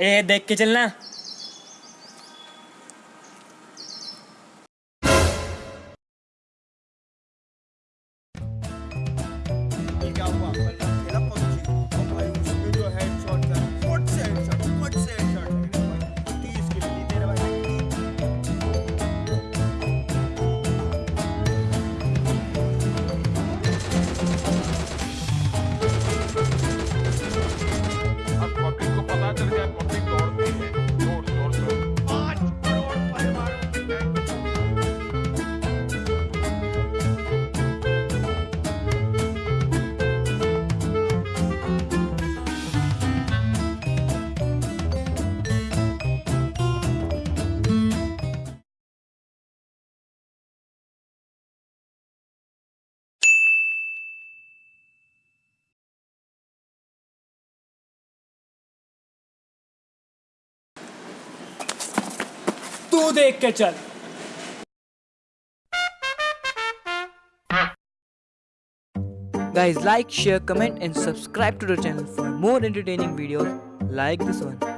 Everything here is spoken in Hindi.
ए देख के चलना। तू देख के चल Guys, like, share, comment, and subscribe to the channel for more entertaining videos like this one.